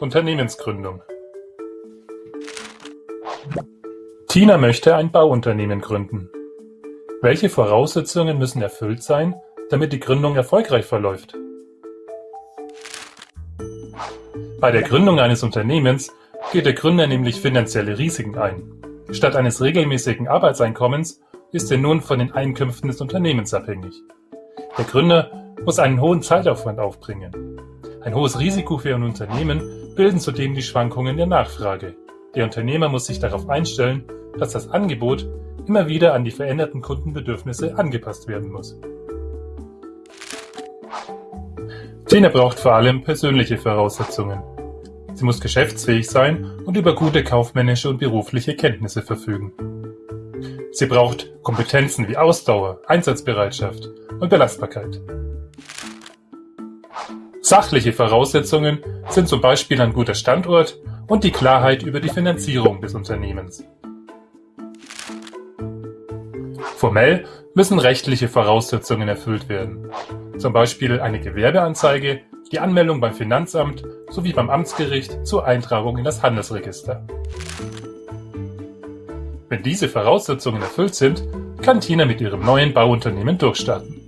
Unternehmensgründung Tina möchte ein Bauunternehmen gründen. Welche Voraussetzungen müssen erfüllt sein, damit die Gründung erfolgreich verläuft? Bei der Gründung eines Unternehmens geht der Gründer nämlich finanzielle Risiken ein. Statt eines regelmäßigen Arbeitseinkommens ist er nun von den Einkünften des Unternehmens abhängig. Der Gründer muss einen hohen Zeitaufwand aufbringen. Ein hohes Risiko für ein Unternehmen bilden zudem die Schwankungen der Nachfrage. Der Unternehmer muss sich darauf einstellen, dass das Angebot immer wieder an die veränderten Kundenbedürfnisse angepasst werden muss. Tina braucht vor allem persönliche Voraussetzungen. Sie muss geschäftsfähig sein und über gute kaufmännische und berufliche Kenntnisse verfügen. Sie braucht Kompetenzen wie Ausdauer, Einsatzbereitschaft und Belastbarkeit. Sachliche Voraussetzungen sind zum Beispiel ein guter Standort und die Klarheit über die Finanzierung des Unternehmens. Formell müssen rechtliche Voraussetzungen erfüllt werden, zum Beispiel eine Gewerbeanzeige, die Anmeldung beim Finanzamt sowie beim Amtsgericht zur Eintragung in das Handelsregister. Wenn diese Voraussetzungen erfüllt sind, kann Tina mit ihrem neuen Bauunternehmen durchstarten.